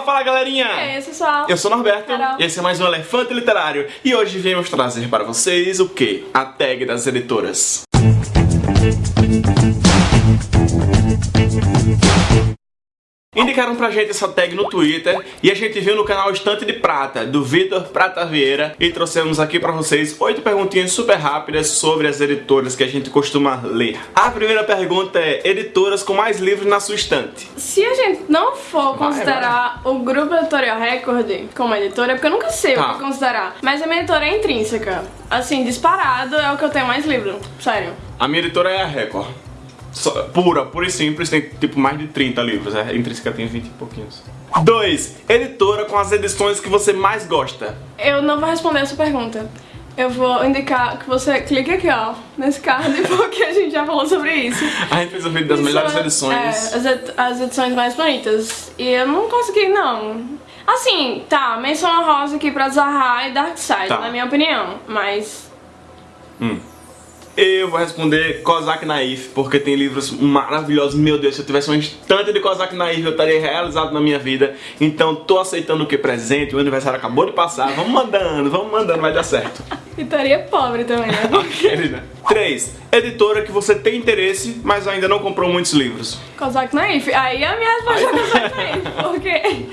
Fala, fala galerinha! É isso, pessoal. Eu sou o Norberto, Carol. esse é mais um Elefante Literário e hoje viemos trazer para vocês o que? A tag das editoras. Indicaram pra gente essa tag no Twitter e a gente viu no canal Estante de Prata, do Vitor Prata Vieira e trouxemos aqui pra vocês oito perguntinhas super rápidas sobre as editoras que a gente costuma ler. A primeira pergunta é, editoras com mais livros na sua estante? Se a gente não for Vai, considerar o Grupo Editorial Record como editora, é porque eu nunca sei Tá. o que considerar. Mas a minha editora é intrínseca. Assim, disparado é o que eu tenho mais livro. Sério. A minha editora é a Record. Só- pura, pura e simples, tem tipo mais de 30 livros, a Intrínseca tem 20 e pouquinhos. 2. Editora com as edições que você mais gosta. Eu não vou responder essa pergunta. Eu vou indicar que você clique aqui, ó, nesse card, porque a gente já falou sobre isso. A gente fez um vídeo das Isso melhores é- edições. É, as, ed- as edições mais bonitas. E eu não consegui, não. Assim, tá, menção honrosa aqui pra Zaha e Darkseid, Tá. na minha opinião. Mas Eu vou responder Kozak Naif, porque tem livros maravilhosos. Meu Deus, se eu tivesse um instante de Kozak Naif, eu estaria realizado na minha vida. Então, tô aceitando o que presente, o aniversário acabou de passar. Vamos mandando, vamos mandando, vai dar certo. e estaria pobre também, né? Aquele, né? 3. Editora que você tem interesse, mas ainda não comprou muitos livros. Kozak Naif. Aí a minha resposta é Kozak Naif, porque...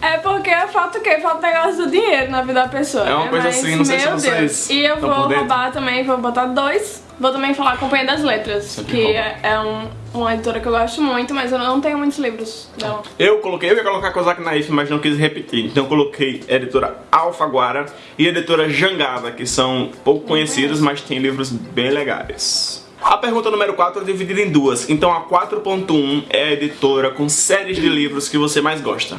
É porque falta o quê? Falta o negócio do dinheiro na vida da pessoa. É uma né? coisa Mas, assim, não sei se meu vocês Deus. E eu vou roubar também, vou botar dois. Vou também falar a Companhia das Letras, Sempre que é, é um- uma editora que eu gosto muito, mas eu não tenho muitos livros dela. Eu coloquei, eu ia colocar Kozak Naif, mas não quis repetir. Então eu coloquei editora Alfaguara e editora Jangada, que são pouco conhecidas, mas tem livros bem legais. A pergunta número 4 é dividida em duas. Então a 4.1 é a editora com séries de livros que você mais gosta.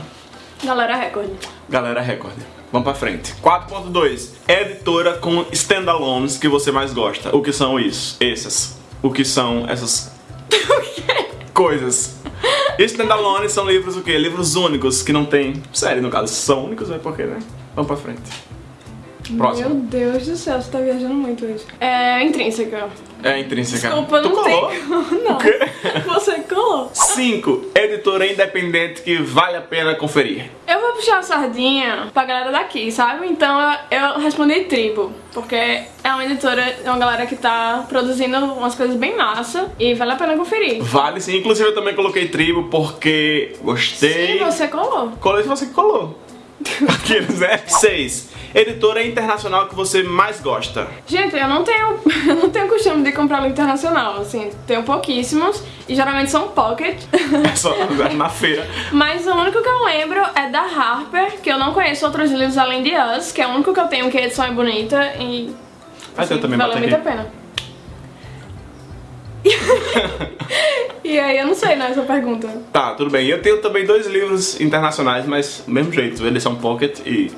Galera Record. Galera Record. Vamos pra frente. 4.2 é a editora com standalones que você mais gosta. O que são isso? Essas. O que são essas coisas? Standalones são livros o quê? Livros únicos que não tem série, no caso. São únicos, é porque, né? Vamos pra frente. Próximo. Meu Deus do céu, você tá viajando muito hoje. É intrínseca. É intrínseca. Desculpa, tu não colou? tem como, não. O quê? Você colou. 5. Editora independente que vale a pena conferir. Eu vou puxar a sardinha pra galera daqui, sabe? Então eu, respondi Tribo, porque é uma editora, é uma galera que tá produzindo umas coisas bem massa e vale a pena conferir. Vale sim. Inclusive eu também coloquei tribo porque gostei. Sim, você colou. Colei se você colou. Aqueles, né? 6. Editora internacional que você mais gosta. Gente, eu não tenho, eu não tenho costume de comprar livro internacional, assim, tenho pouquíssimos e geralmente são pocket. É só na feira. Mas o único que eu lembro é da Harper, que eu não conheço outros livros além de Us, que é o único que eu tenho que a edição é bonita e Ah, eu também valeu muito a pena. e aí, eu não sei, né, essa pergunta. Tá, tudo bem. Eu tenho também dois livros internacionais, mas do mesmo jeito, eles são pocket e.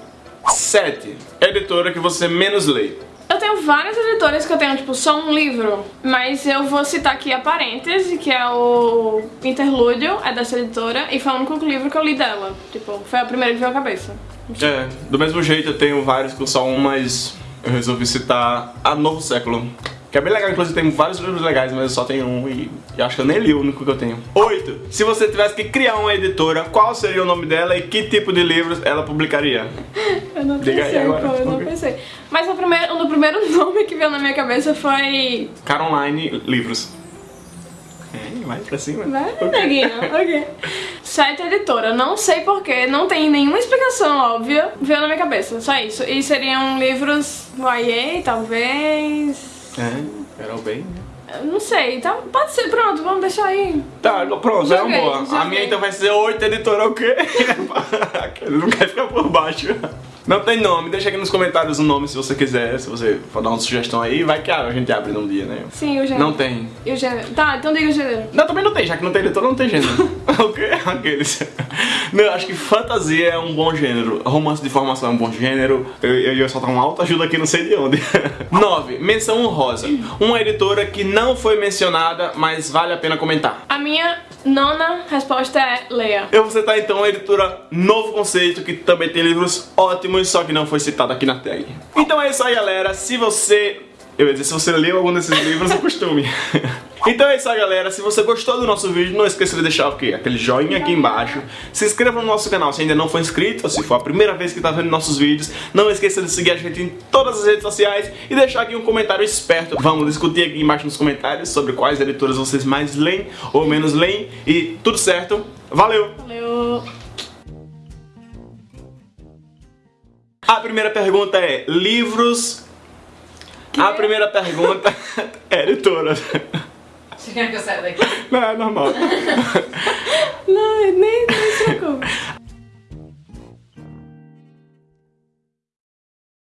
7. Editora que você menos lê. Eu tenho várias editoras que eu tenho, tipo, só um livro, mas eu vou citar aqui a Parêntese, que é o Interlúdio, é dessa editora, e foi o único livro que eu li dela. Tipo, foi a primeira que veio à cabeça. É, do mesmo jeito eu tenho vários com só um, mas eu resolvi citar A Novo Século. Que é bem legal, inclusive tem vários livros legais, mas eu só tenho um e, e acho que eu nem li o único que eu tenho. 8. Se você tivesse que criar uma editora, qual seria o nome dela e que tipo de livros ela publicaria? Eu não Diga aí pensei, agora, eu não pensei. Mas o primeiro, o primeiro nome que veio na minha cabeça foi... Caroline Livros. É, vai pra cima. Vai, Ok. neguinho, ok. Site editora, não sei porquê, não tem nenhuma explicação óbvia, veio na minha cabeça, só isso. E seriam livros YA, talvez... É, Carol bem. Eu Não sei, tá, pode ser, pronto, vamos deixar aí. Tá, pronto, é uma boa. A minha então vai ser 8 editora o quê? Não quer ficar por baixo. Não tem nome, deixa aqui nos comentários o nome se você quiser, se você for dar uma sugestão aí, vai que a gente abre num dia, né? Sim, o gênero. Não tem. E o gênero. Tá, então diga o gênero. Não, também não tem, já que não tem editora, não tem gênero. o quê? Aqueles. Não, eu acho que fantasia é um bom gênero. Romance de formação é um bom gênero. Eu, eu ia soltar uma alta ajuda aqui, não sei de onde. 9. Menção honrosa. Uma editora que não foi mencionada, mas vale a pena comentar. A minha nona resposta é Leia. Eu vou citar então a editora Novo Conceito, que também tem livros ótimos, só que não foi citado aqui na tag. Então é isso aí, galera. Se você. Eu ia dizer, se você leu algum desses livros, o costume. Então é isso aí, galera. Se você gostou do nosso vídeo, não esqueça de deixar o quê? Aquele joinha aqui embaixo. Se inscreva no nosso canal se ainda não for inscrito, ou se for a primeira vez que está vendo nossos vídeos. Não esqueça de seguir a gente em todas as redes sociais e deixar aqui um comentário esperto. Vamos discutir aqui embaixo nos comentários sobre quais editoras vocês mais leem ou menos leem. E tudo certo. Valeu! Valeu! A primeira pergunta é: livros. A primeira pergunta é editora. Você quer que eu saia daqui? Não, é normal. Não, nem, nem se preocupe.